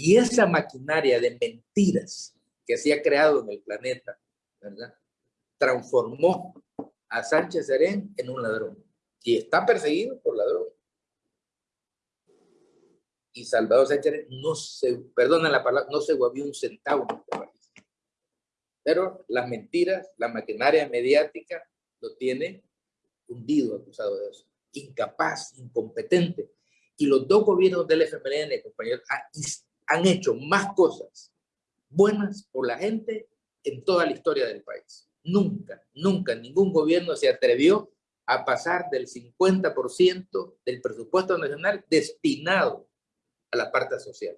Y esa maquinaria de mentiras que se ha creado en el planeta, ¿verdad? Transformó a Sánchez Serén en un ladrón. Y está perseguido por ladrón. Y Salvador Sánchez no se, perdona la palabra, no se guavió un centavo Pero las mentiras, la maquinaria mediática lo tiene hundido acusado de eso. Incapaz, incompetente. Y los dos gobiernos del FMLN, compañeros, han hecho más cosas buenas por la gente en toda la historia del país. Nunca, nunca ningún gobierno se atrevió a pasar del 50% del presupuesto nacional destinado a la parte social.